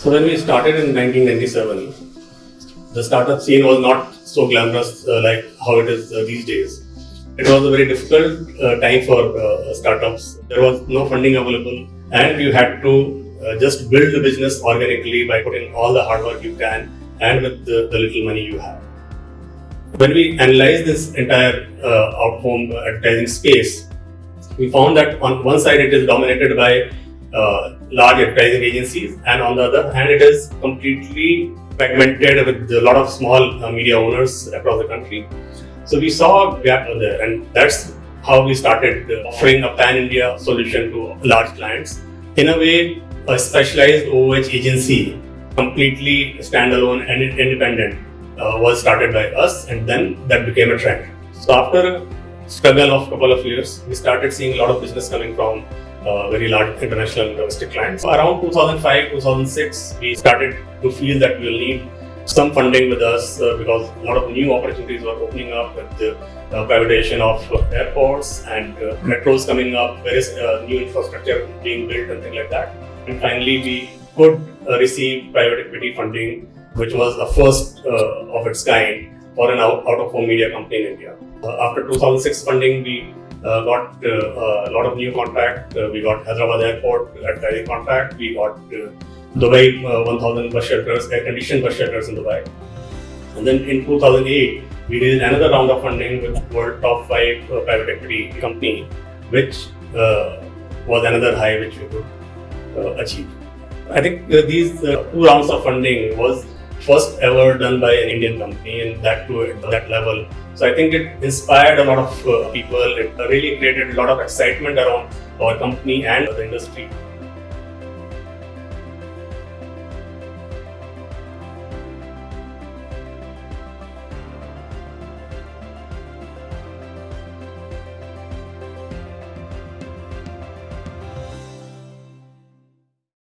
So when we started in 1997, the startup scene was not so glamorous uh, like how it is uh, these days. It was a very difficult uh, time for uh, startups. There was no funding available, and you had to uh, just build the business organically by putting all the hard work you can and with the, the little money you have. When we analyzed this entire uh, out-home advertising space, we found that on one side it is dominated by uh, large advertising agencies, and on the other hand, it is completely fragmented with a lot of small uh, media owners across the country. So we saw a gap there, and that's how we started uh, offering a pan-India solution to large clients. In a way, a specialized OOH agency, completely standalone and independent, uh, was started by us, and then that became a trend. So after a struggle of a couple of years, we started seeing a lot of business coming from uh, very large international and domestic clients. Around 2005, 2006, we started to feel that we will need some funding with us uh, because a lot of new opportunities were opening up with the uh, privatization of airports and uh, metros coming up, various uh, new infrastructure being built and things like that. And finally, we could uh, receive private equity funding, which was the first uh, of its kind for an out- out-of-home media company in India. after 2006 funding, we uh, got uh, a lot of new contract. Uh, we got Hyderabad Airport advertising contract. We got uh, Dubai uh, 1000 bus shelters, air-conditioned bus shelters in Dubai. And then in 2008, we did another round of funding with world top five uh, private equity company, which uh, was another high which we could uh, achieve. I think uh, these uh, two rounds of funding was first ever done by an Indian company and that to at that level. So I think it inspired a lot of uh, people. It really created a lot of excitement around our company and the industry.